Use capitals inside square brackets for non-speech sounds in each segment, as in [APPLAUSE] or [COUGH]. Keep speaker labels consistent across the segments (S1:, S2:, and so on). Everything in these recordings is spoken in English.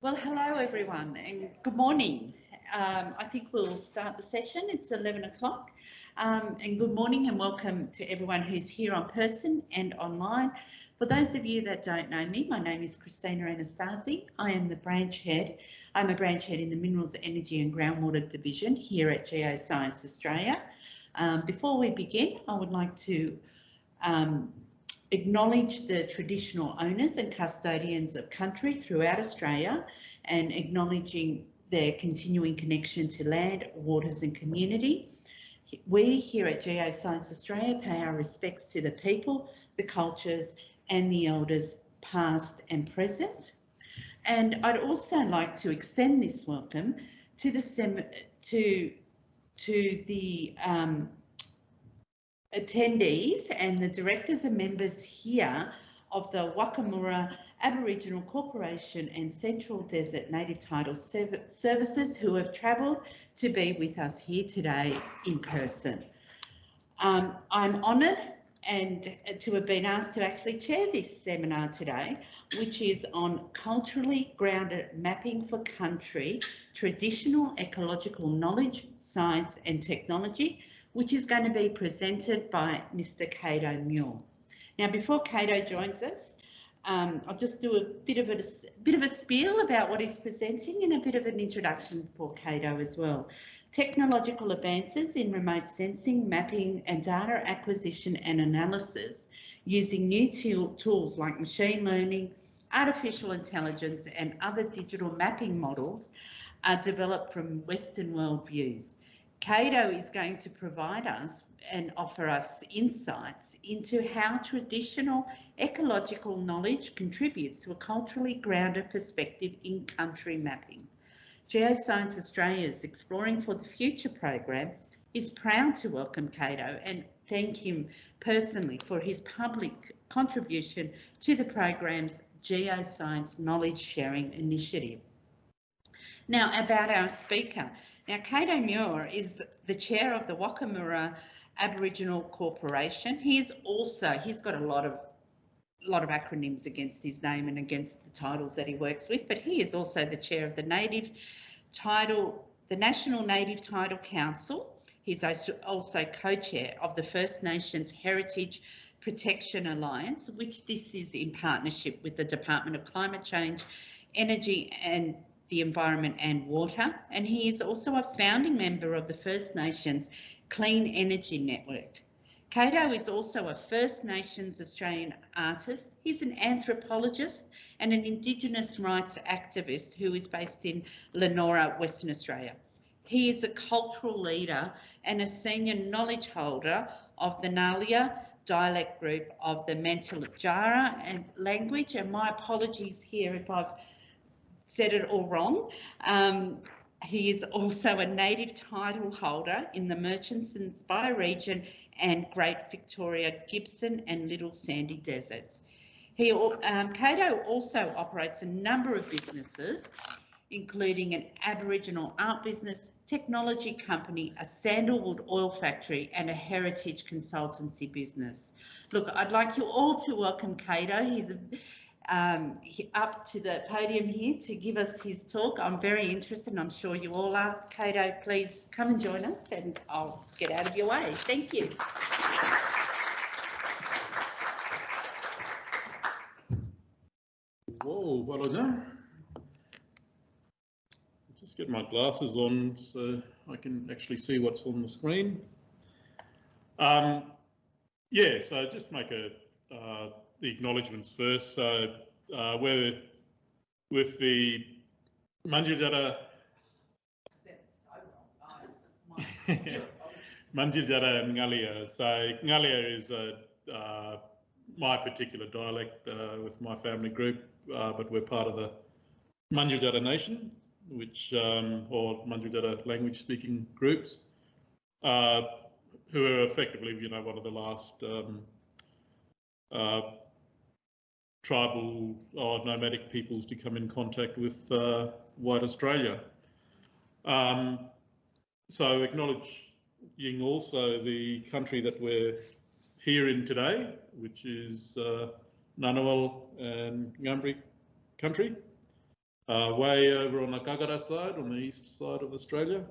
S1: Well, hello everyone and good morning. Um, I think we'll start the session. It's 11 o'clock um, and good morning and welcome to everyone who's here on person and online. For those of you that don't know me, my name is Christina Anastasi. I am the branch head. I'm a branch head in the Minerals, Energy and Groundwater Division here at Geoscience Australia. Um, before we begin, I would like to um, acknowledge the traditional owners and custodians of country throughout Australia and acknowledging their continuing connection to land, waters and community. We here at Geoscience Australia pay our respects to the people, the cultures and the elders past and present. And I'd also like to extend this welcome to the to to the um, attendees and the directors and members here of the Wakamura Aboriginal Corporation and Central Desert Native Title Services who have travelled to be with us here today in person. Um, I'm honoured and to have been asked to actually chair this seminar today, which is on culturally grounded mapping for country, traditional ecological knowledge, science and technology, which is going to be presented by Mr. Kado Muir. Now, before Kado joins us, um, I'll just do a bit of a, a, bit of a spiel about what he's presenting and a bit of an introduction for Kado as well. Technological advances in remote sensing, mapping and data acquisition and analysis using new tools like machine learning, artificial intelligence and other digital mapping models are developed from Western world views. Kado is going to provide us and offer us insights into how traditional ecological knowledge contributes to a culturally grounded perspective in country mapping. Geoscience Australia's Exploring for the Future program is proud to welcome Kado and thank him personally for his public contribution to the program's Geoscience Knowledge Sharing Initiative. Now about our speaker. Now, Kado Muir is the chair of the Wakamura Aboriginal Corporation. He's also, he's got a lot of lot of acronyms against his name and against the titles that he works with, but he is also the chair of the Native Title, the National Native Title Council. He's also co-chair of the First Nations Heritage Protection Alliance, which this is in partnership with the Department of Climate Change, Energy and the Environment and Water, and he is also a founding member of the First Nations Clean Energy Network. Kado is also a First Nations Australian artist. He's an anthropologist and an Indigenous rights activist who is based in Leonora, Western Australia. He is a cultural leader and a senior knowledge holder of the Ngalia dialect group of the Mantiljarra and language. And my apologies here if I've said it all wrong. Um, he is also a native title holder in the Murchison bioregion and Great Victoria, Gibson and Little Sandy Deserts. He, um, Kado also operates a number of businesses, including an Aboriginal art business, technology company, a sandalwood oil factory and a heritage consultancy business. Look, I'd like you all to welcome Kado. He's a um, up to the podium here to give us his talk. I'm very interested and I'm sure you all are. Kado, please come and join us and I'll get out of your way. Thank you.
S2: Whoa, well done. Just get my glasses on so I can actually see what's on the screen. Um, yeah, so just make a uh, the acknowledgements first. So uh, we're with the Mandurjara [LAUGHS] and Ngalia. So Ngalia is a, uh, my particular dialect uh, with my family group, uh, but we're part of the Mandurjara Nation, which um, or Mandurjara language speaking groups, uh, who are effectively, you know, one of the last um, uh, tribal or nomadic peoples to come in contact with uh, white Australia. Um, so acknowledging also the country that we're here in today, which is uh, Ngunnawal and Ngambri country. uh, way over on the Gagara side, on the east side of Australia.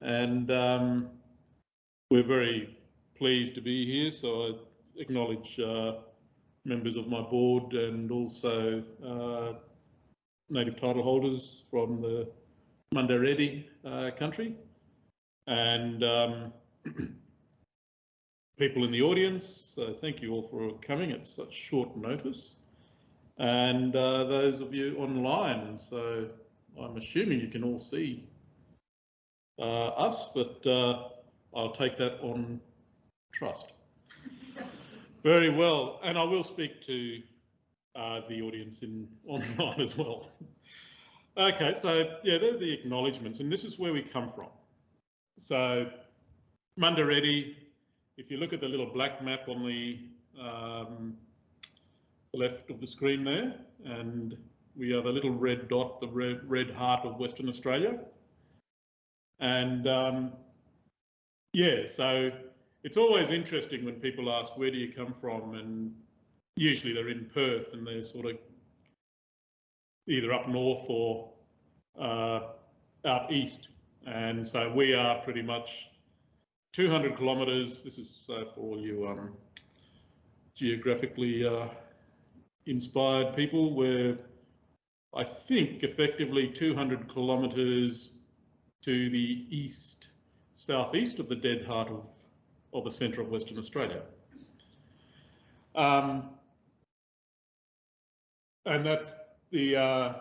S2: And um, we're very pleased to be here, so I acknowledge uh, members of my board and also uh, native title holders from the Mundaredi uh, country and um, [CLEARS THROAT] people in the audience. So thank you all for coming at such short notice. And uh, those of you online, so I'm assuming you can all see uh, us, but uh, I'll take that on trust. Very well, and I will speak to uh, the audience in online as well. okay, so yeah, they're the acknowledgements, and this is where we come from. So Mundaredi, if you look at the little black map on the um, left of the screen there, and we are the little red dot, the red, red heart of Western Australia. And um, yeah, so it's always interesting when people ask, where do you come from? And usually they're in Perth and they're sort of either up north or uh, out east. And so we are pretty much 200 kilometres. This is uh, for all you um, geographically uh, inspired people. We're, I think, effectively 200 kilometres to the east, southeast of the dead heart of, of the centre of Western Australia. Um, and that's the uh,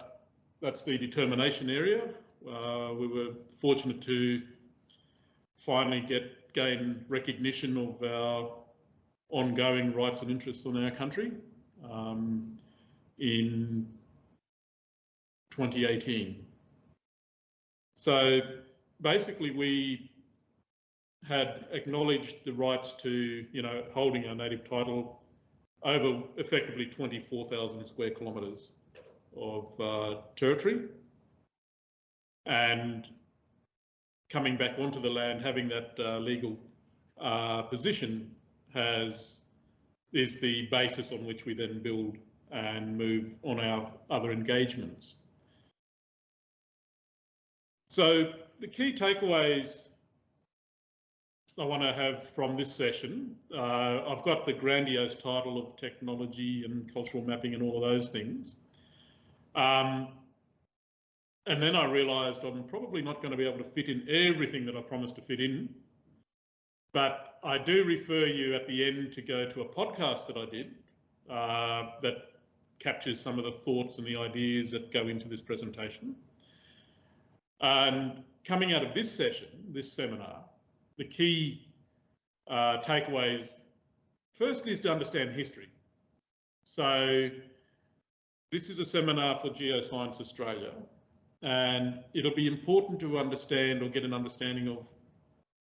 S2: that's the determination area. Uh, we were fortunate to finally get gain recognition of our ongoing rights and interests on our country um, in 2018. So basically we had acknowledged the rights to, you know, holding our native title over effectively 24,000 square kilometres of uh, territory and coming back onto the land, having that uh, legal uh, position has is the basis on which we then build and move on our other engagements. So the key takeaways I want to have from this session, uh, I've got the grandiose title of technology and cultural mapping and all of those things. Um, and then I realised I'm probably not going to be able to fit in everything that I promised to fit in. But I do refer you at the end to go to a podcast that I did uh, that captures some of the thoughts and the ideas that go into this presentation. And coming out of this session, this seminar, the key uh, takeaways firstly is to understand history. So this is a seminar for Geoscience Australia and it'll be important to understand or get an understanding of,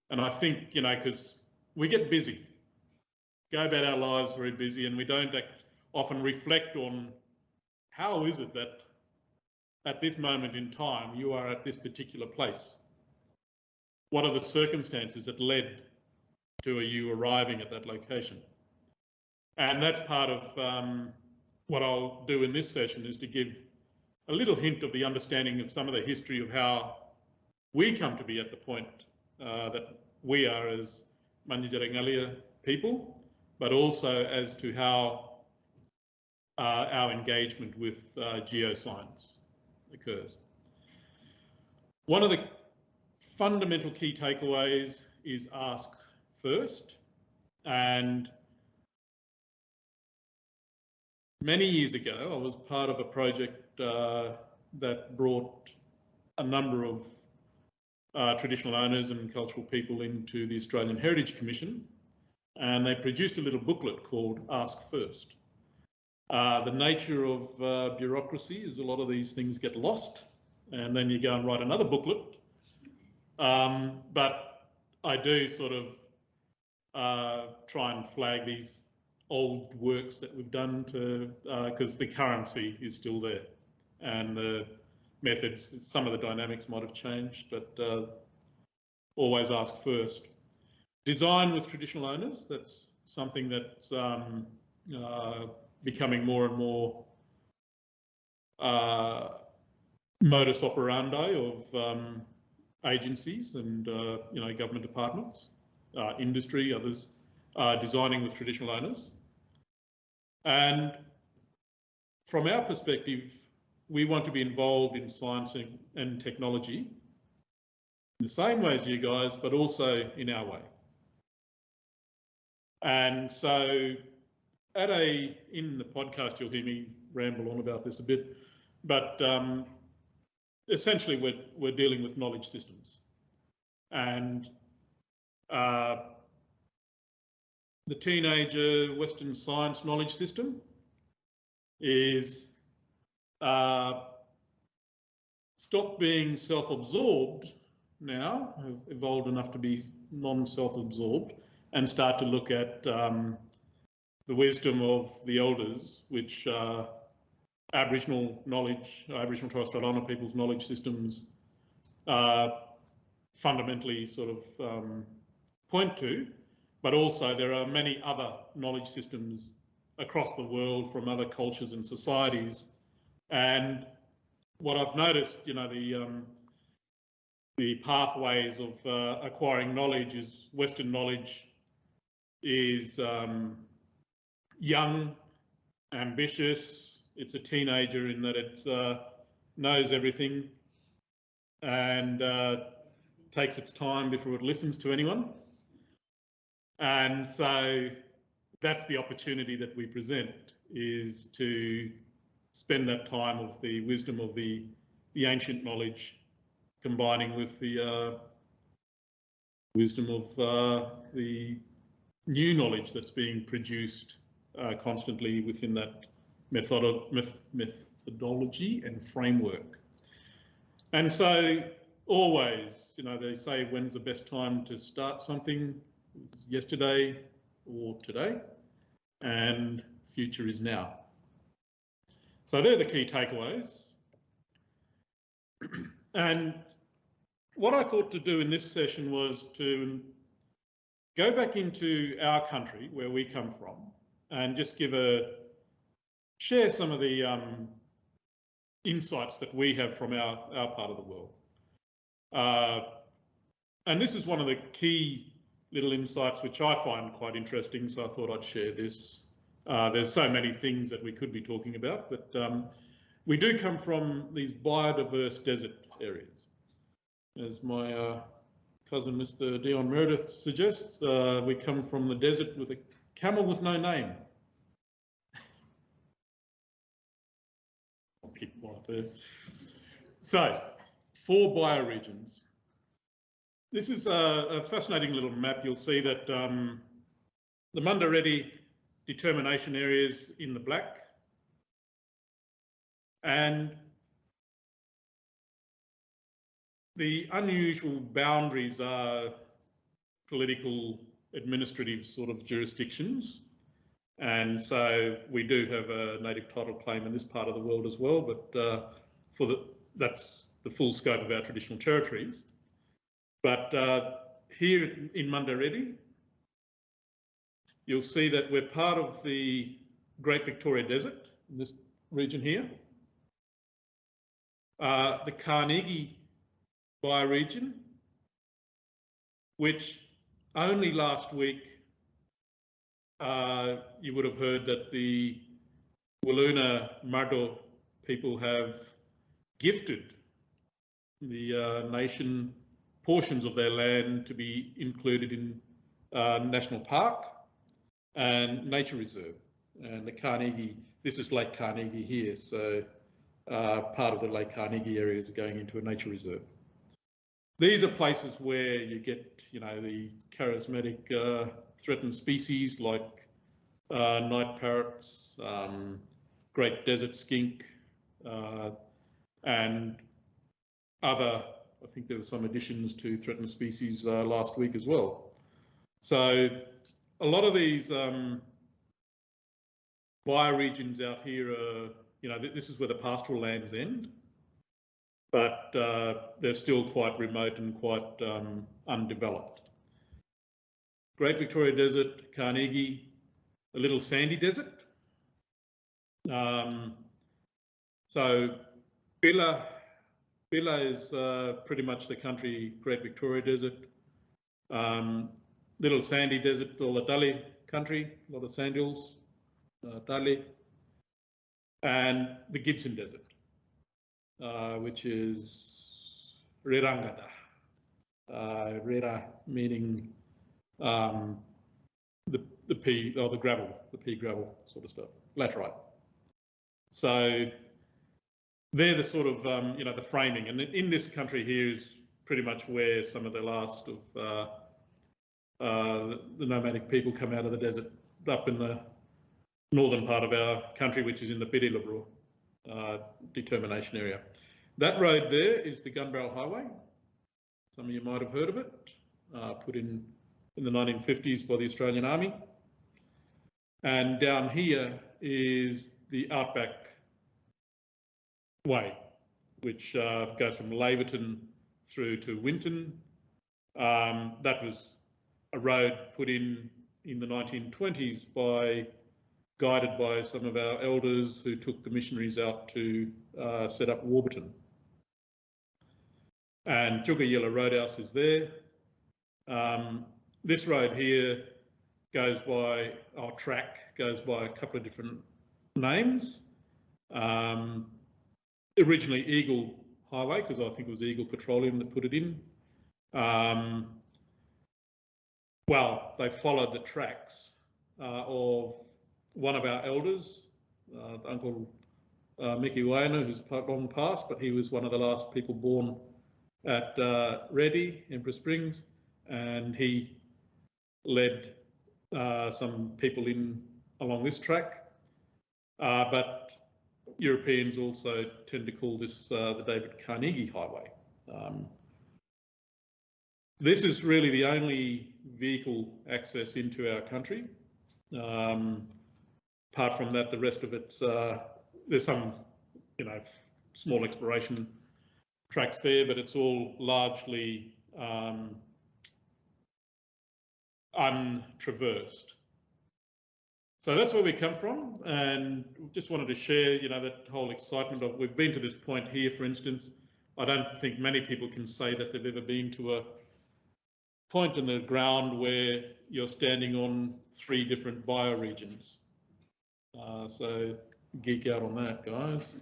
S2: and I think, you know, because we get busy, go about our lives very busy and we don't often reflect on how is it that at this moment in time you are at this particular place? What are the circumstances that led to you arriving at that location? And that's part of um, what I'll do in this session is to give a little hint of the understanding of some of the history of how we come to be at the point uh, that we are as Mandurri people, but also as to how uh, our engagement with uh, geoscience occurs. One of the fundamental key takeaways is ask first and Many years ago, I was part of a project uh, that brought a number of uh, traditional owners and cultural people into the Australian Heritage Commission, and they produced a little booklet called Ask First. Uh, the nature of uh, bureaucracy is a lot of these things get lost, and then you go and write another booklet. Um, but I do sort of uh, try and flag these old works that we've done to because uh, the currency is still there. And the methods some of the dynamics might have changed but uh, always ask first. Design with traditional owners that's something that's um, uh, becoming more and more uh, modus operandi of um, agencies and uh, you know government departments, uh, industry, others designing with traditional owners. And from our perspective, we want to be involved in science and, and technology in the same way as you guys, but also in our way. And so at a, in the podcast, you'll hear me ramble on about this a bit, but um, essentially we're, we're dealing with knowledge systems. And uh, the teenager Western science knowledge system is uh, stop being self-absorbed now, evolved enough to be non-self-absorbed and start to look at um, the wisdom of the elders, which uh, Aboriginal knowledge, Aboriginal Torres Strait Islander people's knowledge systems uh, fundamentally sort of um, point to, but also there are many other knowledge systems across the world from other cultures and societies. And what I've noticed, you know, the um, the pathways of uh, acquiring knowledge is Western knowledge is um, young, ambitious. It's a teenager in that it uh, knows everything and uh, takes its time before it listens to anyone. And so that's the opportunity that we present is to spend that time of the wisdom of the, the ancient knowledge combining with the uh, wisdom of uh, the new knowledge that's being produced uh, constantly within that method methodology and framework. And so always, you know, they say when's the best time to start something? Yesterday or today, and future is now. So they're the key takeaways. [CLEARS THROAT] and what I thought to do in this session was to go back into our country where we come from and just give a share some of the um, insights that we have from our, our part of the world. Uh, and this is one of the key little insights which I find quite interesting, so I thought I'd share this. Uh, there's so many things that we could be talking about, but um, we do come from these biodiverse desert areas. As my uh, cousin Mr. Dion Meredith suggests, uh, we come from the desert with a camel with no name. So, four bioregions. This is a, a, fascinating little map. You'll see that um, the Mundareti determination areas in the black and the unusual boundaries are political administrative sort of jurisdictions. And so we do have a native title claim in this part of the world as well, but uh, for the, that's the full scope of our traditional territories. But uh, here in Mundareti, you'll see that we're part of the Great Victoria Desert, in this region here. Uh, the Carnegie bioregion, which only last week you would have heard that the Wiluna Martu people have gifted the uh, nation portions of their land to be included in uh, national park and nature reserve. And the Carnegie, this is Lake Carnegie here, so uh, part of the Lake Carnegie area is going into a nature reserve. These are places where you get, you know, the charismatic uh, threatened species like uh, night parrots, um, great desert skink, uh, and other, I think there were some additions to threatened species uh, last week as well. So a lot of these um, bioregions out here are, you know, th this is where the pastoral lands end but uh, they're still quite remote and quite um, undeveloped. Great Victoria Desert, Carnegie, a little sandy desert. Um, so Billa Billa is uh, pretty much the country, Great Victoria Desert. Um, little sandy desert, all the Dali country, a lot of sand uh, Dali. And the Gibson Desert, uh, which is Rirangata. Uh, meaning um, the, the pea or the gravel, the pea gravel sort of stuff, laterite. So they're the sort of, um, you know, the framing. And in this country here is pretty much where some of the last of uh, uh, the nomadic people come out of the desert up in the northern part of our country, which is in the Birriliburu determination area. That road there is the Gun Barrel Highway. Some of you might have heard of it, uh, put in in the 1950s by the Australian Army. And down here is the Outback Way, which uh, goes from Laverton through to Winton. Um, that was a road put in in the 1920s by guided by some of our elders who took the missionaries out to uh, set up Warburton. And Tjukayirla Roadhouse is there. Um, this road here goes by, our track goes by a couple of different names. Um, originally Eagle Highway, because I think it was Eagle Petroleum that put it in. Um, well, they followed the tracks uh, of one of our elders, uh, Uncle uh, Mickey Wainer, who's long past, but he was one of the last people born at uh, Reddy, Emperor Springs, and he led uh, some people in along this track. Uh, but Europeans also tend to call this uh, the David Carnegie Highway. Um, this is really the only vehicle access into our country. Um, apart from that, the rest of it's, uh, there's some, you know, small exploration tracks there, but it's all largely um, untraversed. So that's where we come from, and just wanted to share, you know, that whole excitement of we've been to this point here, for instance. I don't think many people can say that they've ever been to a point in the ground where you're standing on three different bioregions. Uh, so geek out on that, guys.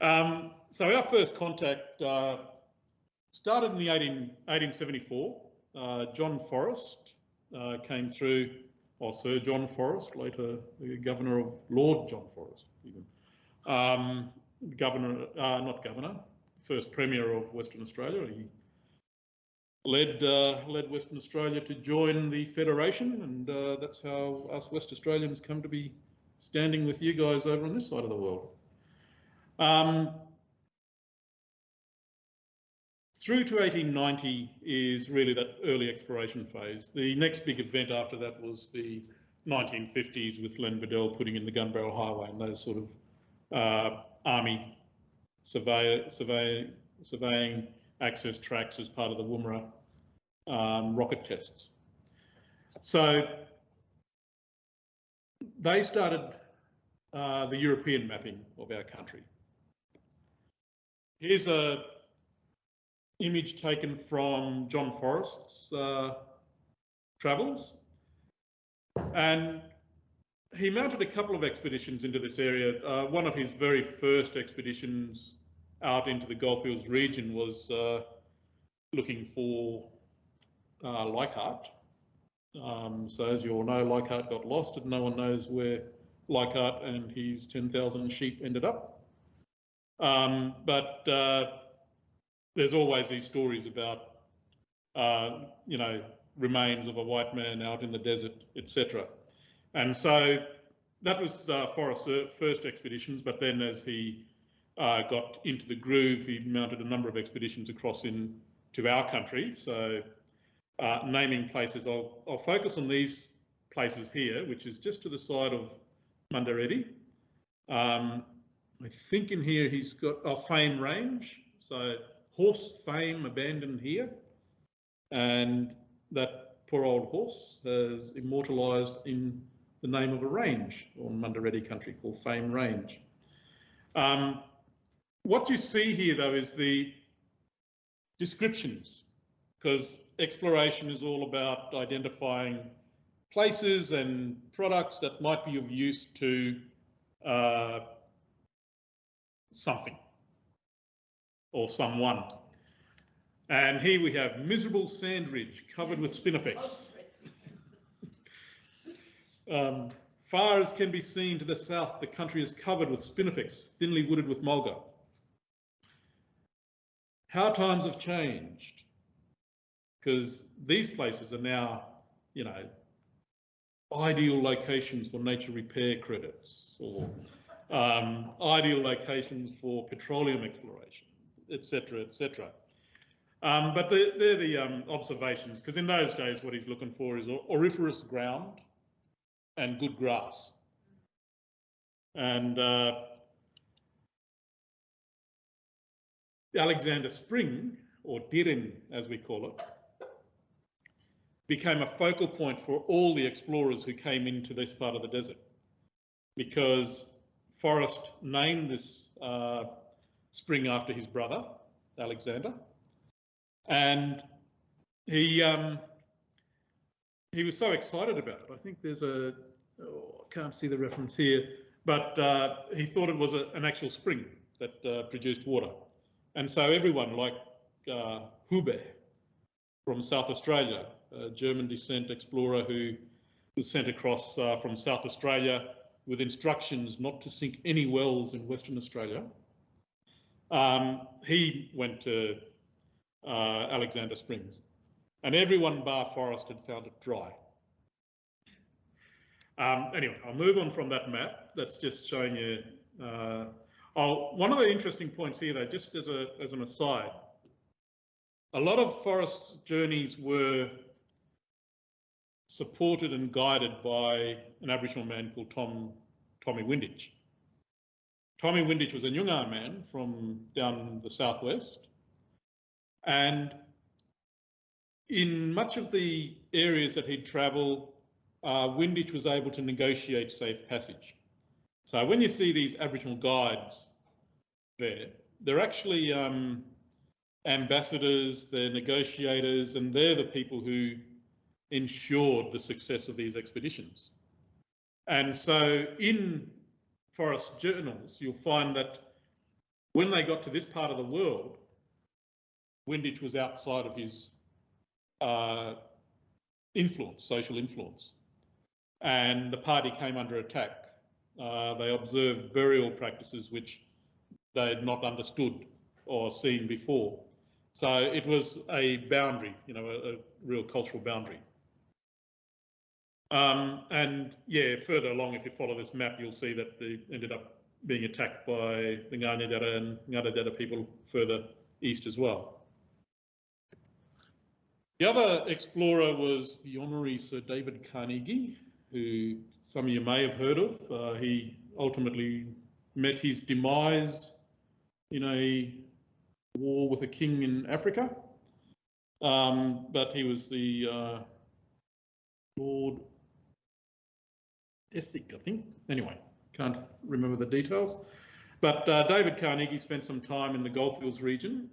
S2: um, so our first contact uh, started in the 18, 1874 uh, John Forrest uh, came through, or Sir John Forrest, later the governor of Lord John Forrest, even. Um, governor, uh, not governor, first premier of Western Australia. He led uh, led Western Australia to join the federation, and uh, that's how us West Australians come to be standing with you guys over on this side of the world. Um, through to 1890 is really that early exploration phase. The next big event after that was the 1950s with Len Beadell putting in the Gun Barrel Highway and those sort of uh, army survey, survey, surveying access tracks as part of the Woomera um, rocket tests. So they started uh, the European mapping of our country. Here's a image taken from John Forrest's uh, travels. And he mounted a couple of expeditions into this area. Uh, one of his very first expeditions out into the Goldfields region was uh, looking for uh, Leichhardt. Um, so as you all know, Leichhardt got lost and no one knows where Leichhardt and his 10,000 sheep ended up. Um, but uh, there's always these stories about, uh, you know, remains of a white man out in the desert, etc. And so that was uh, Forrest's first expeditions, but then as he uh, got into the groove, he mounted a number of expeditions across in to our country. So uh, naming places, I'll, I'll focus on these places here, which is just to the side of Mundareddy. Um, I think in here he's got a Fame Range. So horse fame abandoned here, and that poor old horse has immortalised in the name of a range on Mundareddy country called Fame Range. Um, what you see here though is the descriptions, because exploration is all about identifying places and products that might be of use to uh, something or someone. And here we have miserable sand ridge covered with spinifex. [LAUGHS] Um, far as can be seen to the south, the country is covered with spinifex, thinly wooded with mulga. How times have changed, because these places are now, you know, ideal locations for nature repair credits or um, ideal locations for petroleum exploration, etc., etc. Um, but they're, they're the um, observations, because in those days, what he's looking for is auriferous ground and good grass. And uh, Alexander Spring, or Dirin as we call it, became a focal point for all the explorers who came into this part of the desert. Because Forrest named this uh, spring after his brother, Alexander, and he um, he was so excited about it. I think there's a oh, I can't see the reference here, but uh, he thought it was a, an actual spring that uh, produced water, and so everyone like uh, Hubbe from South Australia, a German descent explorer who was sent across uh, from South Australia with instructions not to sink any wells in Western Australia. Um, he went to uh, Alexander Springs. And everyone bar Forrest had found it dry. Um, anyway, I'll move on from that map. That's just showing you. Uh, oh, one of the interesting points here, though, just as, a, as an aside, a lot of Forrest's journeys were supported and guided by an Aboriginal man called Tom Tommy Windich. Tommy Windich was a Nyungar man from down the southwest, and in much of the areas that he'd travel, uh, Windich was able to negotiate safe passage. So when you see these Aboriginal guides there, they're actually um, ambassadors, they're negotiators, and they're the people who ensured the success of these expeditions. And so in Forrest journals, you'll find that when they got to this part of the world, Windich was outside of his uh, influence, social influence. And the party came under attack. Uh, they observed burial practices which they had not understood or seen before. So it was a boundary, you know, a, a real cultural boundary. Um, and yeah, further along, if you follow this map, you'll see that they ended up being attacked by the Ngaanyatjarra and Ngaatjatjarra people further east as well. The other explorer was the Honorary Sir David Carnegie, who some of you may have heard of. Uh, he ultimately met his demise in a war with a king in Africa. Um, but he was the uh, Lord Essex, I think. Anyway, can't remember the details. But uh, David Carnegie spent some time in the Goldfields region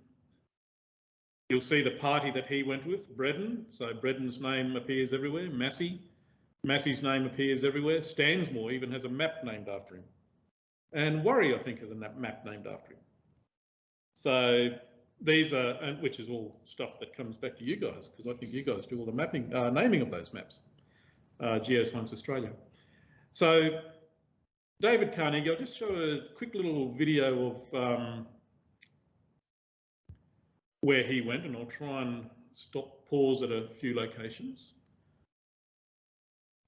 S2: You'll see the party that he went with, Breddon. So Breddon's name appears everywhere. Massie, Massie's name appears everywhere. Stansmore even has a map named after him. And Warri, I think, has a map named after him. So these are, which is all stuff that comes back to you guys, because I think you guys do all the mapping, uh, naming of those maps, uh, Geoscience Australia. So David Carnegie, I'll just show a quick little video of um, where he went, and I'll try and stop, pause at a few locations.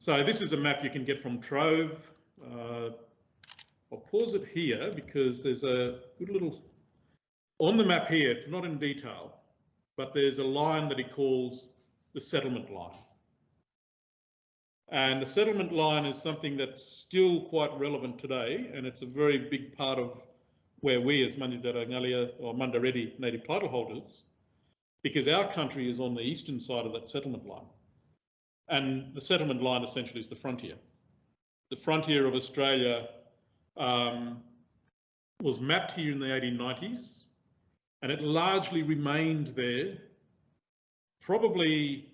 S2: So this is a map you can get from Trove. Uh, I'll pause it here because there's a good little, on the map here, it's not in detail, but there's a line that he calls the settlement line. And the settlement line is something that's still quite relevant today, and it's a very big part of where we as Mandurah Ngalia or Mundareddy native title holders, because our country is on the eastern side of that settlement line. And the settlement line essentially is the frontier. The frontier of Australia um, was mapped here in the 1890s and it largely remained there probably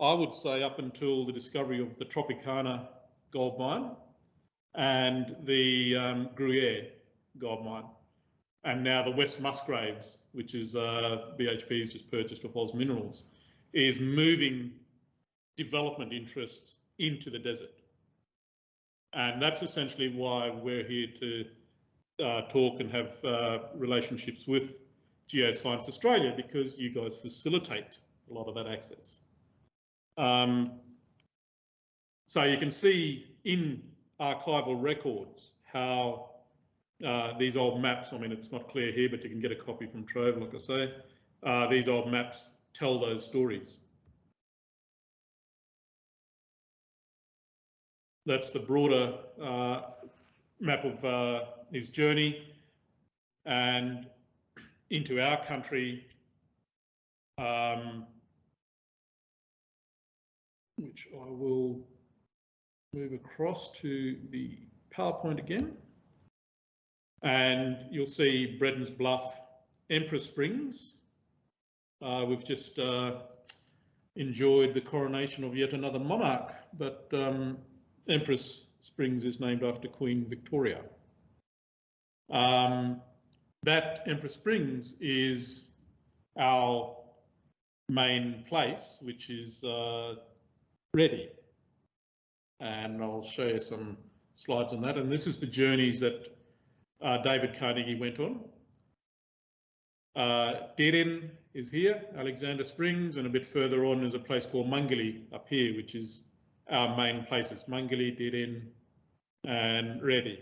S2: I would say up until the discovery of the Tropicana gold mine and the um, Gruyere gold mine and now the West Musgraves, which is uh, BHP's just purchased of Oz Minerals, is moving development interests into the desert. And that's essentially why we're here to uh, talk and have uh, relationships with Geoscience Australia, because you guys facilitate a lot of that access. Um, so you can see in archival records how uh, these old maps, I mean, it's not clear here, but you can get a copy from Trove, like I say. Uh, these old maps tell those stories. That's the broader uh, map of uh, his journey and into our country, um, which I will move across to the PowerPoint again and you'll see Bredon's Bluff, Empress Springs. Uh, we've just uh, enjoyed the coronation of yet another monarch, but um, Empress Springs is named after Queen Victoria. Um, that Empress Springs is our main place, which is uh, ready. And I'll show you some slides on that. And this is the journeys that uh, David Carnegie went on. Uh, is here, Alexander Springs, and a bit further on is a place called Mangili up here, which is our main places, Mangili, Deren, and Reddy.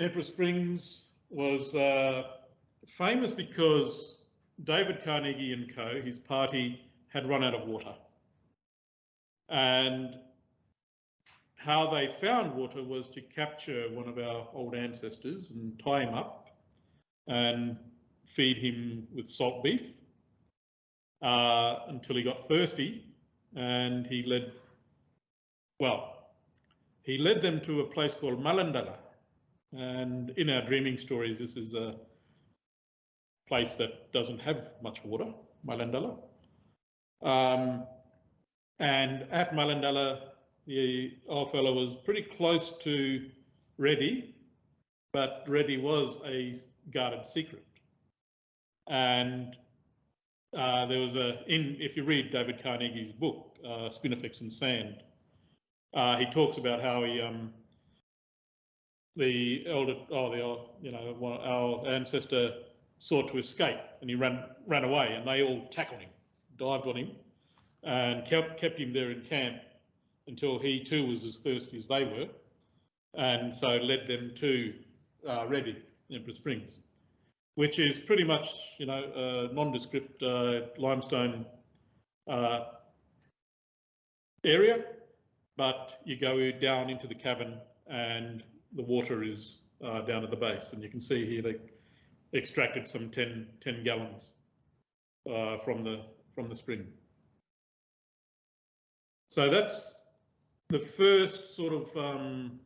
S2: Emperor Springs was uh, famous because David Carnegie and co, his party, had run out of water. And how they found water was to capture one of our old ancestors and tie him up and feed him with salt beef uh, until he got thirsty and he led, well, he led them to a place called Malandala. And in our dreaming stories, this is a place that doesn't have much water, Malandala. Um, and at Malandala, the old fellow was pretty close to Reddy, but Reddy was a guarded secret. And uh, there was a, in if you read David Carnegie's book, uh, Spinifex and Sand, uh, he talks about how he, um, the elder, oh, the you know, one, our ancestor sought to escape and he ran ran away, and they all tackled him, dived on him, and kept kept him there in camp until he too was as thirsty as they were, and so led them to uh, Reddy, Emperor Springs, which is pretty much, you know, a nondescript uh, limestone uh, area, but you go down into the cavern and the water is uh, down at the base, and you can see here they extracted some 10, 10 gallons uh, from the from the spring. So that's the first sort of um,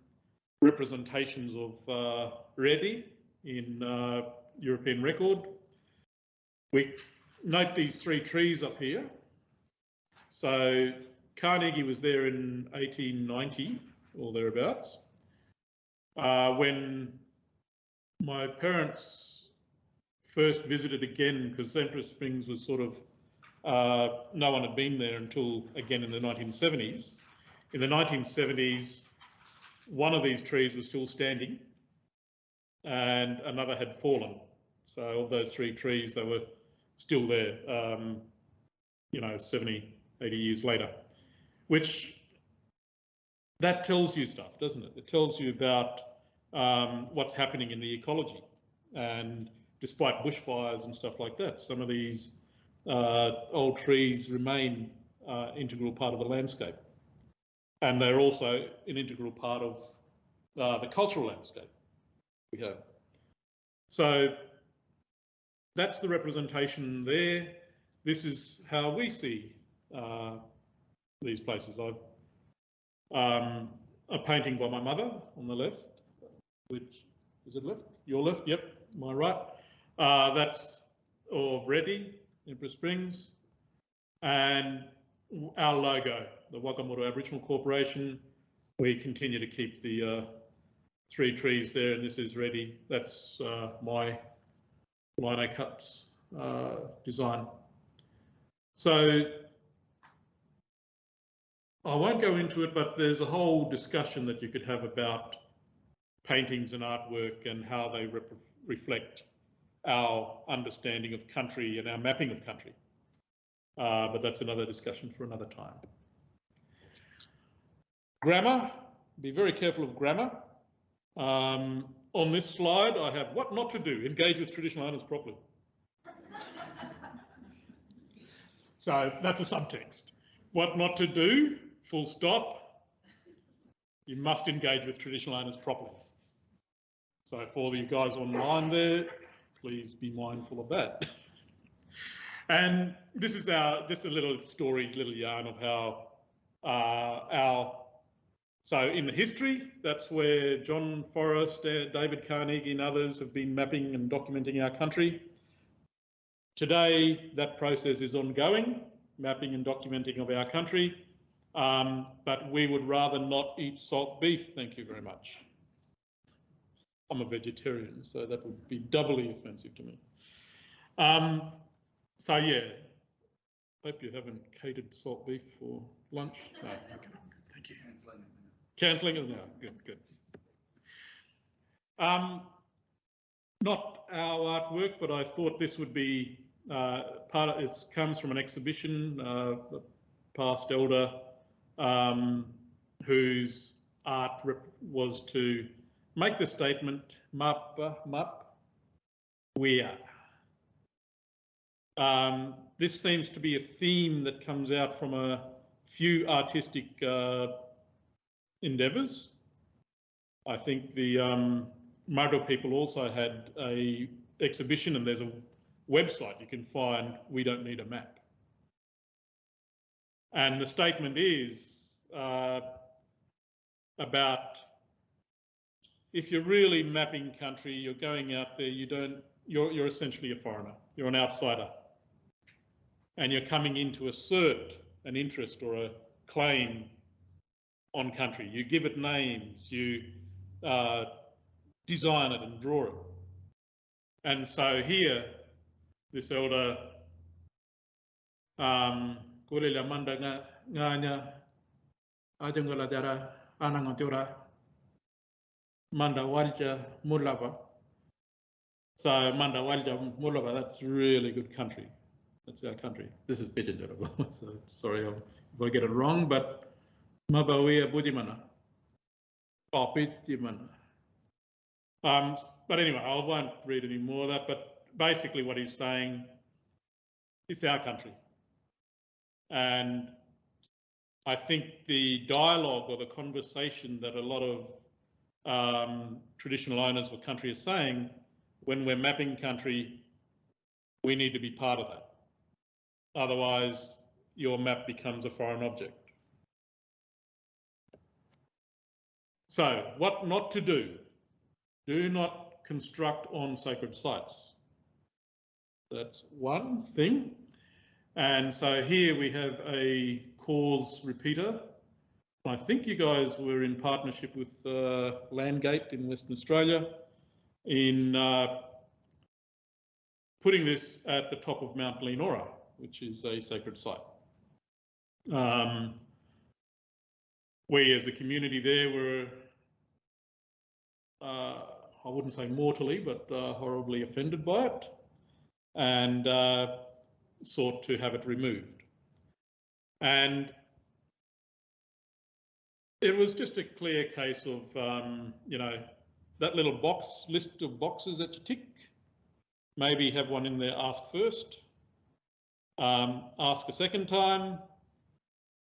S2: representations of uh, in uh, European record. We note these three trees up here. So Carnegie was there in 1890 or thereabouts. Uh, when my parents first visited again, because Empress Springs was sort of, uh, no one had been there until again in the 1970s. In the 1970s, one of these trees was still standing and another had fallen. So of those three trees, they were still there, um, you know, 70, 80 years later, which that tells you stuff, doesn't it? It tells you about um, what's happening in the ecology. And despite bushfires and stuff like that, some of these uh, old trees remain uh, integral part of the landscape and they're also an integral part of uh, the cultural landscape we have. So that's the representation there. This is how we see uh, these places. I've um, a painting by my mother on the left, which is it left? Your left, yep, my right. Uh, that's of Reddy, Emperor Springs, and our logo, the Wagamoro Aboriginal Corporation. We continue to keep the uh, three trees there, and this is Reddy. That's uh, my lino cuts uh, design. So I won't go into it, but there's a whole discussion that you could have about paintings and artwork and how they reflect our understanding of country and our mapping of country. Uh, but that's another discussion for another time. Grammar, be very careful of grammar. Um, on this slide, I have what not to do, engage with traditional owners properly. [LAUGHS] so that's a subtext. What not to do, full stop. You must engage with traditional owners properly. So for you guys online there, please be mindful of that. [LAUGHS] and this is our just a little story, little yarn of how uh, our so in the history, that's where John Forrest, uh, David Carnegie and others have been mapping and documenting our country. Today, that process is ongoing, mapping and documenting of our country, um, but we would rather not eat salt beef, thank you very much. I'm a vegetarian, so that would be doubly offensive to me. Um, so yeah, hope you haven't catered salt beef for lunch. [LAUGHS] No, okay, thank you. Cancelling it now, good, good. Um, not our artwork, but I thought this would be uh, part of it comes from an exhibition, uh, past elder, um, whose art was to make the statement, map, map, we are. Um, this seems to be a theme that comes out from a few artistic uh, endeavours. I think the um, Martu people also had a exhibition and there's a website you can find, we don't need a map. And the statement is uh, about if you're really mapping country, you're going out there, you don't, you're, you're essentially a foreigner, you're an outsider. And you're coming in to assert an interest or a claim on country. You give it names, you uh, design it and draw it. And so here, this elder, um, dara anangatura manda walja mulava. So manda walja mulava, that's really good country. That's our country. This is Bijanjarava, [LAUGHS] so sorry if I get it wrong, but Mabawea Budimana. Papitimana. Um, but anyway, I won't read any more of that, but basically what he's saying, it's our country. And I think the dialogue or the conversation that a lot of um, traditional owners of a country are saying, when we're mapping country, we need to be part of that. Otherwise, your map becomes a foreign object. So, what not to do? Do not construct on sacred sites. That's one thing. And so here we have a CORS repeater. I think you guys were in partnership with uh, Landgate in Western Australia in uh, putting this at the top of Mount Leonora, which is a sacred site. Um, we as a community there were uh, I wouldn't say mortally, but uh, horribly offended by it and uh, sought to have it removed. And it was just a clear case of, um, you know, that little box list of boxes that you tick. Maybe have one in there, ask first, um, ask a second time.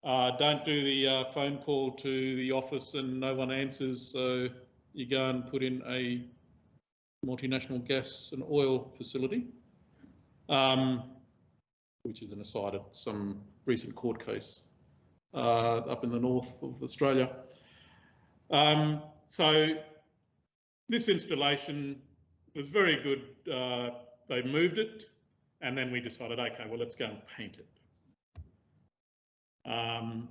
S2: Uh, don't do the uh, phone call to the office and no one answers. So you go and put in a multinational gas and oil facility, um, which is an aside of some recent court case uh, up in the north of Australia. Um, so this installation was very good. Uh, they moved it and then we decided, okay, well, let's go and paint it. Um,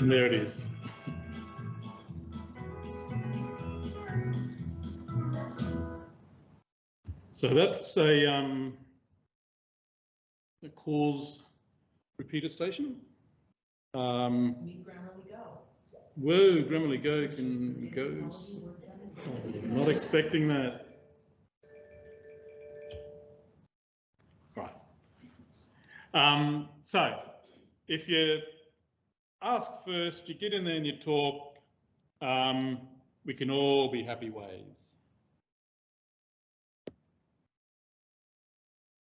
S2: And there it is. So that's a, um, a CORS repeater station. Um, whoa, Grammarly Go can goes. Was not expecting that. Right. Um, so if you ask first, you get in there and you talk, um, we can all be happy ways.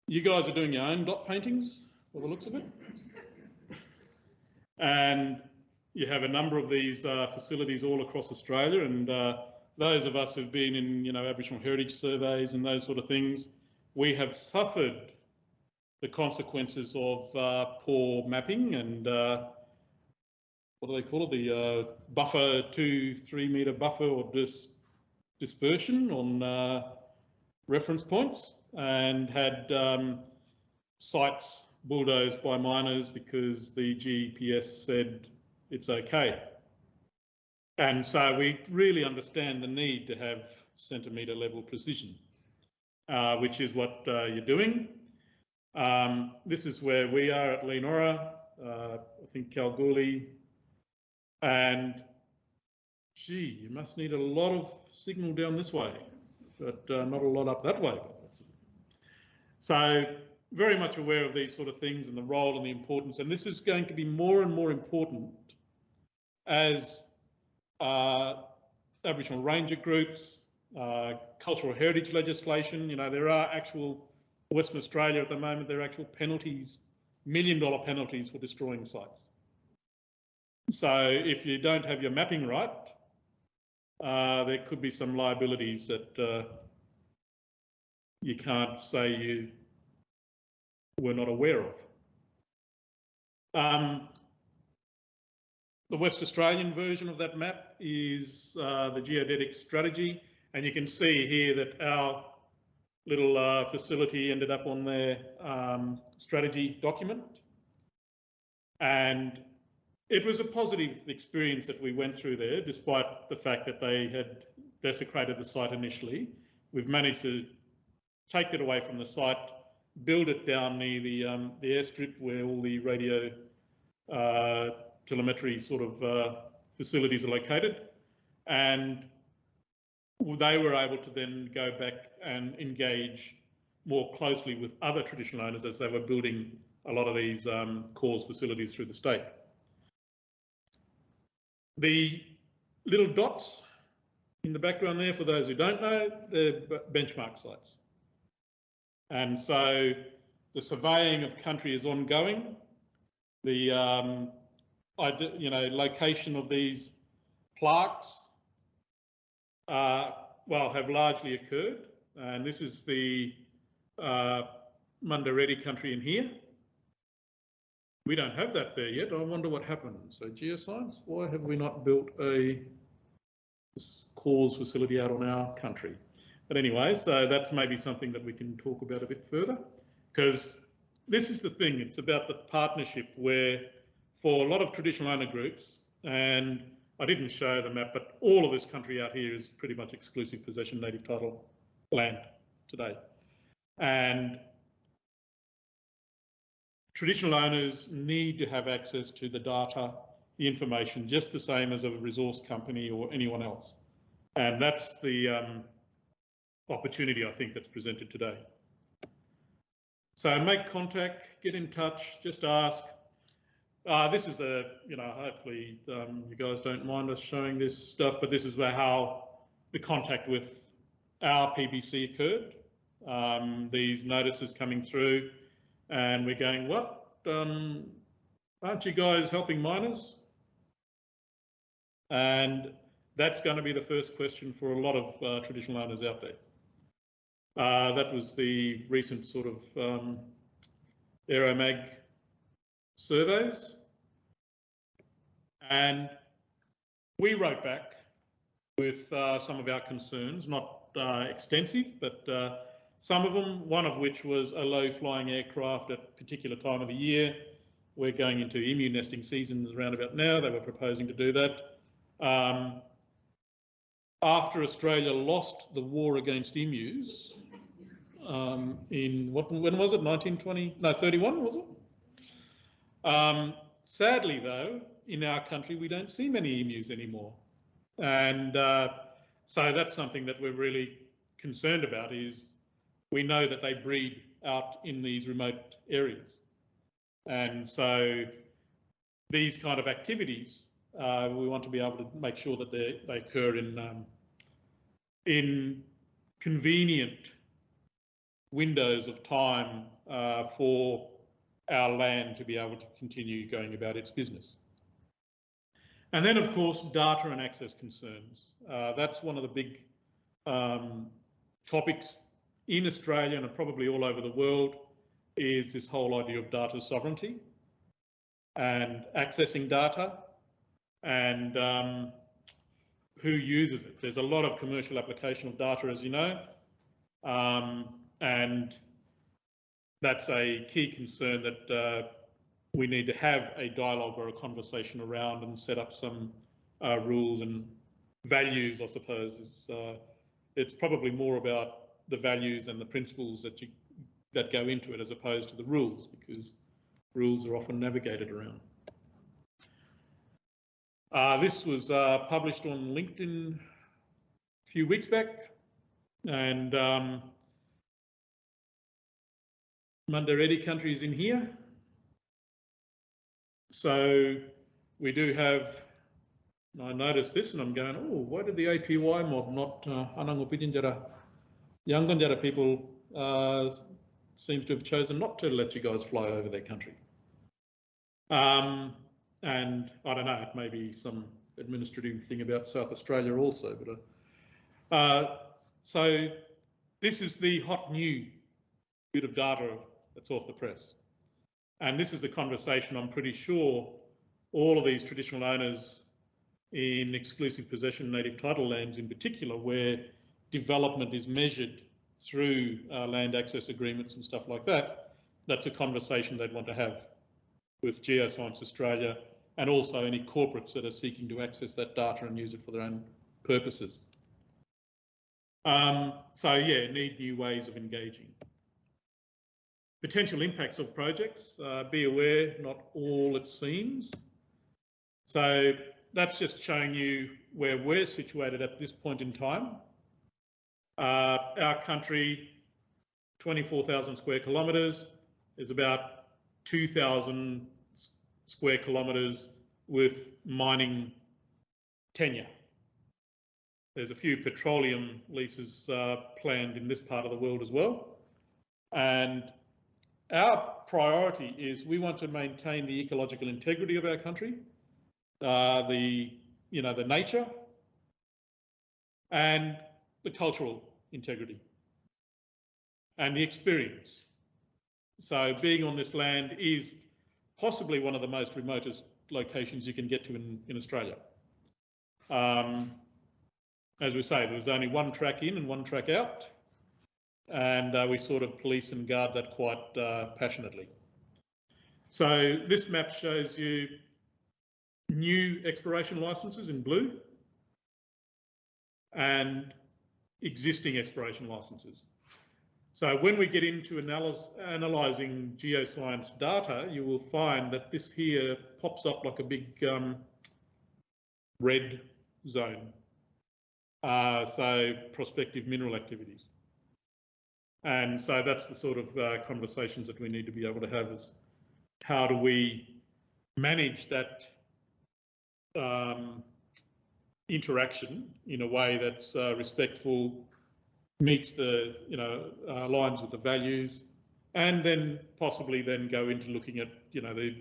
S2: You guys are doing your own dot paintings, by the looks of it. and you have a number of these uh, facilities all across Australia and uh, those of us who've been in, you know, Aboriginal heritage surveys and those sort of things, we have suffered the consequences of uh, poor mapping and uh, what do they call it? The uh, buffer, two, three metre buffer or dis dispersion on uh, reference points and had um, sites bulldozed by miners because the GPS said it's okay. And so we really understand the need to have centimetre level precision, uh, which is what uh, you're doing. Um, this is where we are at Leonora. Uh, I think Kalgoorlie and gee, you must need a lot of signal down this way, but uh, not a lot up that way. So very much aware of these sort of things and the role and the importance. And this is going to be more and more important as uh, Aboriginal ranger groups, uh, cultural heritage legislation, you know, there are actual, Western Australia at the moment, there are actual penalties, million dollar penalties for destroying sites. So if you don't have your mapping right, uh, there could be some liabilities that uh, you can't say you were not aware of. Um, the West Australian version of that map is uh, the geodetic strategy, and you can see here that our little uh, facility ended up on their um, strategy document. And it was a positive experience that we went through there, despite the fact that they had desecrated the site initially. We've managed to take it away from the site, build it down near the um, the airstrip where all the radio uh, telemetry sort of uh, facilities are located, and they were able to then go back and engage more closely with other traditional owners as they were building a lot of these um, facilities through the state. The little dots in the background there, for those who don't know, they're benchmark sites. And so the surveying of country is ongoing. The um, you know location of these plaques, uh, well, have largely occurred. And this is the uh, Mundareddy country in here. We don't have that there yet. I wonder what happened. So geoscience, why have we not built a CORS facility out on our country? But anyway, so that's maybe something that we can talk about a bit further because this is the thing. It's about the partnership where for a lot of traditional owner groups and I didn't show the map, but all of this country out here is pretty much exclusive possession native title land today. And traditional owners need to have access to the data, the information, just the same as a resource company or anyone else. And that's the um, opportunity I think that's presented today. So make contact, get in touch, just ask. Uh, this is the, you know, hopefully um, you guys don't mind us showing this stuff, but this is where how the contact with our PBC occurred. Um, these notices coming through and we're going, what? Um, aren't you guys helping miners? And that's going to be the first question for a lot of uh, traditional owners out there. Uh, that was the recent sort of um, Aeromag surveys. And we wrote back with uh, some of our concerns, not uh, extensive, but uh, some of them, one of which was a low flying aircraft at a particular time of the year. We're going into emu nesting seasons around about now. They were proposing to do that. Um, after Australia lost the war against emus um, in what when was it 1920 no 31 was it um, sadly though in our country we don't see many emus anymore and uh, so that's something that we're really concerned about is we know that they breed out in these remote areas and so these kind of activities uh, we want to be able to make sure that they, they occur in um, in convenient windows of time uh, for our land to be able to continue going about its business. And then, of course, data and access concerns. Uh, that's one of the big um, topics in Australia and probably all over the world is this whole idea of data sovereignty and accessing data and um, who uses it. There's a lot of commercial application of data, as you know, um, and that's a key concern that uh, we need to have a dialogue or a conversation around and set up some uh, rules and values, I suppose. Uh, it's probably more about the values and the principles that you that go into it as opposed to the rules, because rules are often navigated around. Uh, this was uh, published on LinkedIn a few weeks back, and um, Mundaredi country is in here. So we do have, I noticed this and I'm going, oh, why did the APY mob not uh, Anangopidinjara, Yanganjara people uh, seems to have chosen not to let you guys fly over their country. Um, and I don't know, it may be some administrative thing about South Australia also, but uh, uh, so this is the hot new bit of data that's off the press. And this is the conversation I'm pretty sure all of these traditional owners in exclusive possession native title lands in particular, where development is measured through uh, land access agreements and stuff like that, that's a conversation they'd want to have with Geoscience Australia and also any corporates that are seeking to access that data and use it for their own purposes. Um, so yeah, need new ways of engaging. Potential impacts of projects, uh, be aware, not all it seems. So that's just showing you where we're situated at this point in time. Uh, our country, 24,000 square kilometres, is about 2,000 square kilometres with mining tenure. There's a few petroleum leases uh, planned in this part of the world as well. And our priority is we want to maintain the ecological integrity of our country, uh, the, you know, the nature and the cultural integrity and the experience. So being on this land is possibly one of the most remotest locations you can get to in, in Australia. Um, as we say, there's only one track in and one track out, and uh, we sort of police and guard that quite uh, passionately. So this map shows you new exploration licenses in blue and existing exploration licenses. So when we get into analysing geoscience data, you will find that this here pops up like a big um, red zone. Uh, so prospective mineral activities. And so that's the sort of uh, conversations that we need to be able to have is how do we manage that um, interaction in a way that's uh, respectful, meets the, you know, uh, aligns with the values, and then possibly then go into looking at, you know, the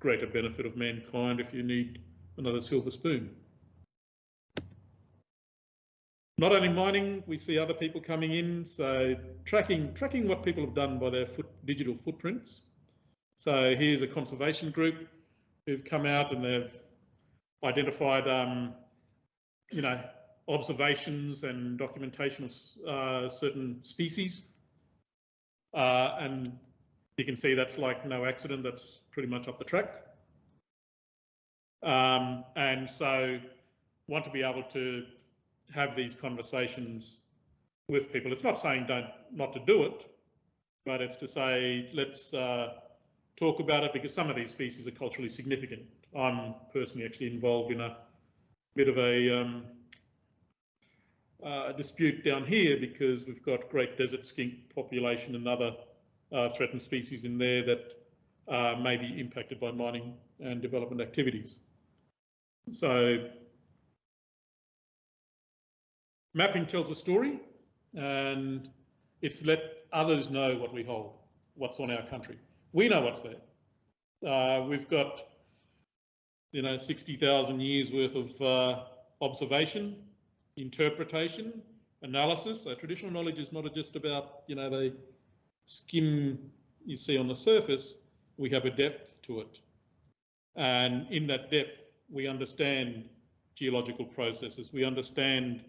S2: greater benefit of mankind if you need another silver spoon. Not only mining, we see other people coming in, so tracking tracking what people have done by their foot, digital footprints. So here's a conservation group who've come out and they've identified, um, you know, observations and documentation of uh, certain species. Uh, and you can see that's like no accident, that's pretty much up the track. Um, and so want to be able to have these conversations with people. It's not saying don't not to do it, but it's to say let's uh, talk about it because some of these species are culturally significant. I'm personally actually involved in a bit of a um, uh, dispute down here because we've got great desert skink population and other uh, threatened species in there that uh, may be impacted by mining and development activities. So mapping tells a story and it's let others know what we hold, what's on our country. We know what's there. Uh, we've got, you know, 60,000 years worth of uh, observation, interpretation, analysis. So traditional knowledge is not just about, you know, the skim you see on the surface. We have a depth to it. And in that depth, we understand geological processes. We understand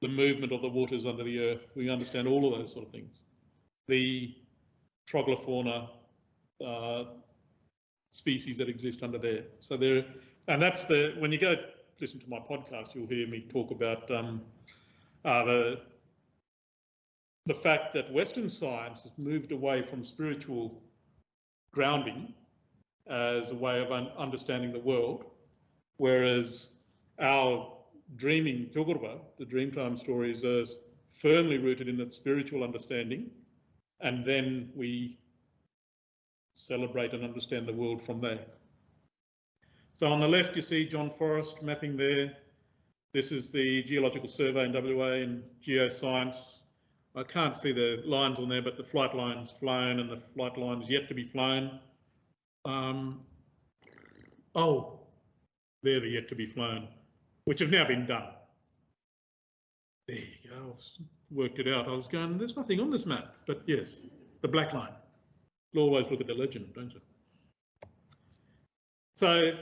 S2: the movement of the waters under the earth. We understand all of those sort of things. The troglofauna uh, species that exist under there. So there, and that's the when you go listen to my podcast, you'll hear me talk about um, uh, the the fact that Western science has moved away from spiritual grounding as a way of un understanding the world, whereas our dreaming Tugurva, the Dreamtime stories, are firmly rooted in that spiritual understanding, and then we celebrate and understand the world from there. So on the left, you see John Forrest mapping there. This is the Geological Survey in WA and geoscience. I can't see the lines on there, but the flight lines flown and the flight lines yet to be flown. Um, oh, they're the yet to be flown which have now been done. There you go, I've worked it out. I was going, there's nothing on this map, but yes, the black line. You'll always look at the legend, don't you? So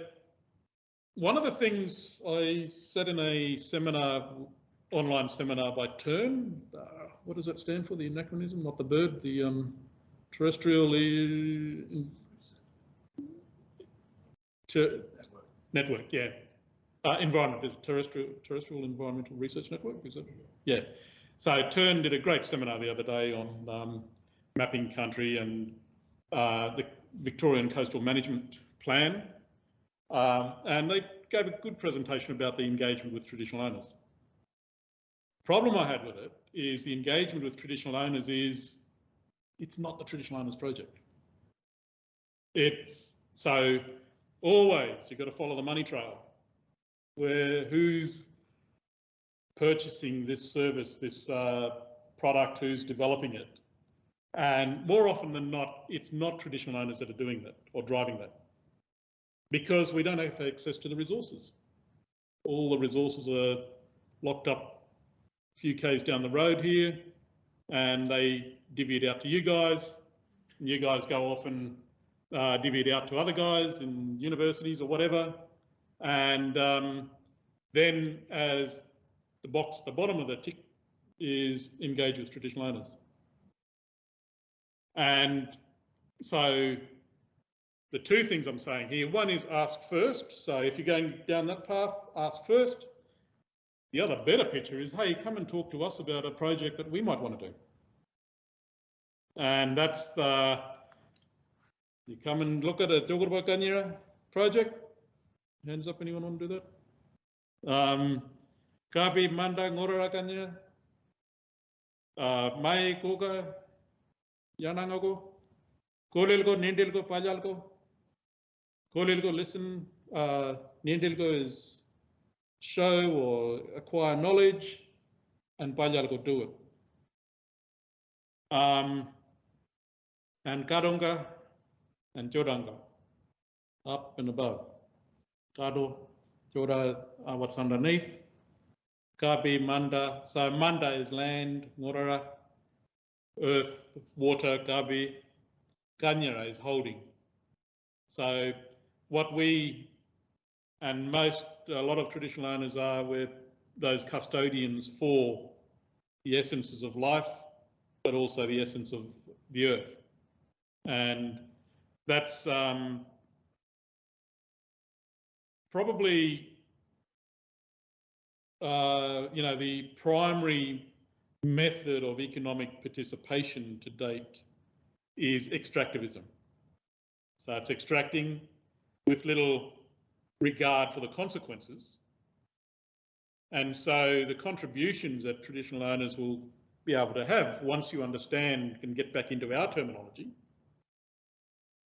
S2: one of the things I said in a seminar, online seminar by TERN, uh, what does that stand for, the anachronism, not the bird, the um, terrestrial ter network, yeah. Uh, environment is terrestrial terrestrial environmental research network. Is it? Yeah. So TERN did a great seminar the other day on um, mapping country and uh, the Victorian Coastal Management Plan, um, and they gave a good presentation about the engagement with traditional owners. Problem I had with it is the engagement with traditional owners is it's not the traditional owners project. It's so always you've got to follow the money trail where who's purchasing this service, this uh, product, who's developing it. And more often than not, it's not traditional owners that are doing that or driving that because we don't have access to the resources. All the resources are locked up a few k's down the road here and they divvy it out to you guys. And you guys go off and uh, divvy it out to other guys in universities or whatever and um, then as the box at the bottom of the tick is engage with traditional owners. And so the two things I'm saying here, one is ask first. So if you're going down that path, ask first. The other better picture is, hey, come and talk to us about a project that we might want to do. And that's the, you come and look at a Togurba Kanyira project. Hands up, anyone want to do that? Um, Kapi Manda Ngorara Kanyira. Uh, Mai Koga Yanangago. Kolilgo, Nindilgo, Pajalgo. Kolilgo, listen. Uh, Nindilgo is show or acquire knowledge, and Pajalgo, do it. Um, and Karunga and Jodanga, up and above. Kado, Joda are what's underneath. Kabi, Manda. So Manda is land, Ngorara, earth, water, Gabi Kanyara is holding. So what we and most, a lot of traditional owners are, we're those custodians for the essences of life, but also the essence of the earth. And that's um, probably, uh, you know, the primary method of economic participation to date is extractivism. So it's extracting with little regard for the consequences. And so the contributions that traditional owners will be able to have once you understand and get back into our terminology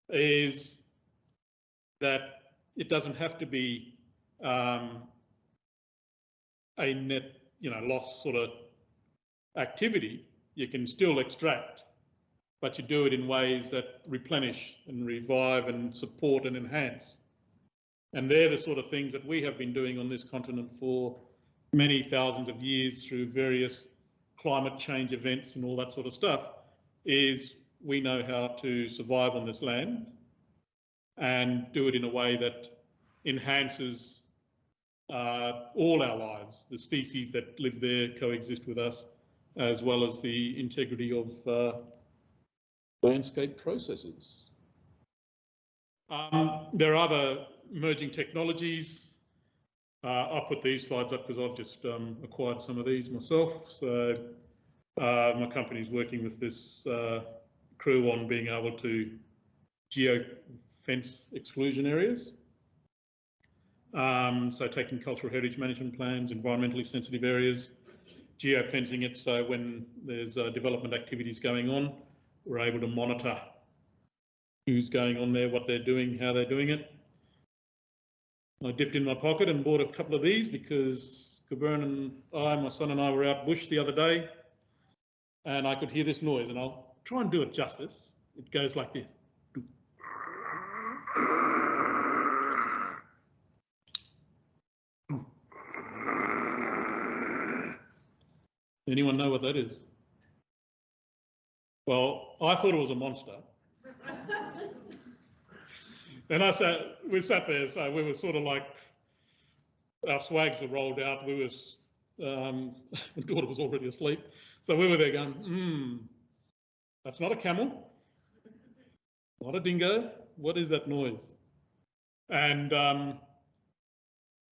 S2: is that it doesn't have to be um, a net, you know, loss sort of activity. You can still extract, but you do it in ways that replenish and revive and support and enhance. And they're the sort of things that we have been doing on this continent for many thousands of years through various climate change events and all that sort of stuff, is we know how to survive on this land and do it in a way that enhances uh, all our lives, the species that live there coexist with us, as well as the integrity of uh, landscape processes. Um, there are other emerging technologies. Uh, I'll put these slides up because I've just um, acquired some of these myself. So uh, my company is working with this uh, crew on being able to geo fence exclusion areas. Um, so taking cultural heritage management plans, environmentally sensitive areas, geofencing it so when there's uh, development activities going on, we're able to monitor who's going on there, what they're doing, how they're doing it. I dipped in my pocket and bought a couple of these because Coburn and I, my son and I were out bush the other day and I could hear this noise and I'll try and do it justice. It goes like this. Anyone know what that is? Well, I thought it was a monster. and I sat, we sat there, so we were sort of like, our swags were rolled out. We was, um, [LAUGHS] my daughter was already asleep. So we were there going, hmm, that's not a camel, not a dingo. What is that noise? And um,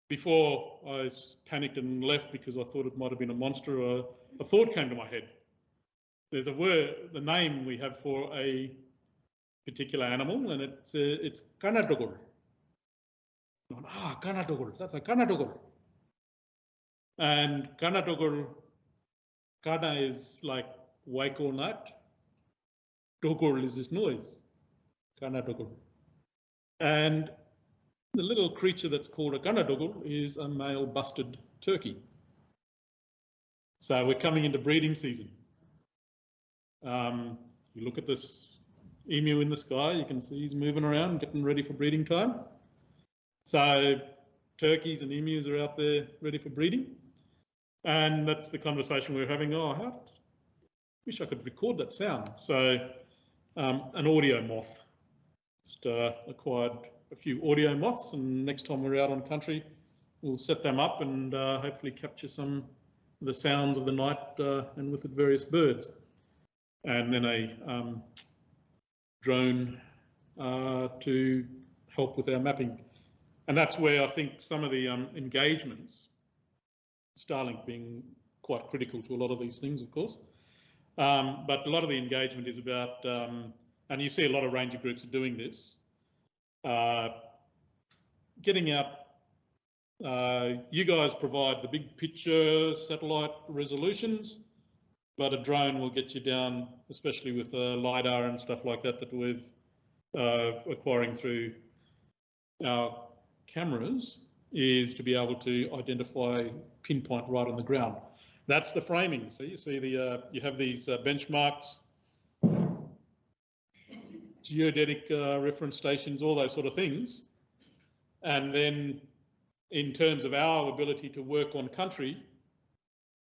S2: before I panicked and left because I thought it might have been a monster, a, a thought came to my head. There's a word, the name we have for a particular animal, and it's uh, it's kanadogol. Ah, kanadogol. That's a kanadogol. And kanadogol, kana is like wake or nut. Dogol is this noise. Kanadogol. And the little creature that's called a gunadoggle is a male bustard turkey. So we're coming into breeding season. Um, you look at this emu in the sky, you can see he's moving around, getting ready for breeding time. So turkeys and emus are out there ready for breeding. And that's the conversation we we're having. Oh, how, wish I could record that sound. So um, an AudioMoth, just uh, acquired a few AudioMoths and next time we're out on country, we'll set them up and uh, hopefully capture some of the sounds of the night uh, and with the various birds. And then a um, drone uh, to help with our mapping. And that's where I think some of the um, engagements, Starlink being quite critical to a lot of these things, of course, um, but a lot of the engagement is about, um, and you see a lot of ranger groups are doing this, uh, getting out. Uh, you guys provide the big picture satellite resolutions, but a drone will get you down, especially with uh, lidar and stuff like that that we're uh, acquiring through our cameras, is to be able to identify pinpoint right on the ground. That's the framing. So you see the uh, you have these uh, benchmarks, geodetic uh, reference stations, all those sort of things, and then in terms of our ability to work on country,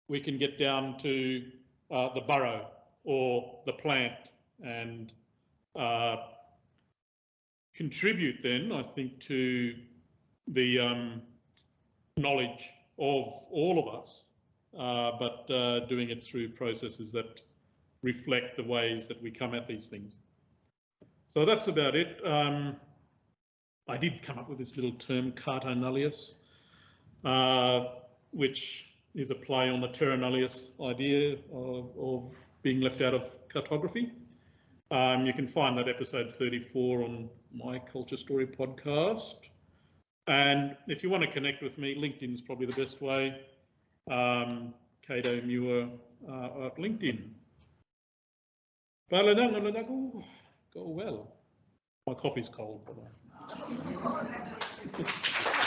S2: we can get down to uh, the burrow or the plant and uh, contribute then, I think, to the um, knowledge of all of us, uh, but uh, doing it through processes that reflect the ways that we come at these things. So that's about it. Um, I did come up with this little term, carta nullius, uh, which is a play on the terra nullius idea of, of being left out of cartography. Um, you can find that episode 34 on my Culture Story podcast. And if you want to connect with me, LinkedIn is probably the best way. Um, Kado Muir uh, at LinkedIn. Go well. My coffee's cold, the uh, way. [LAUGHS]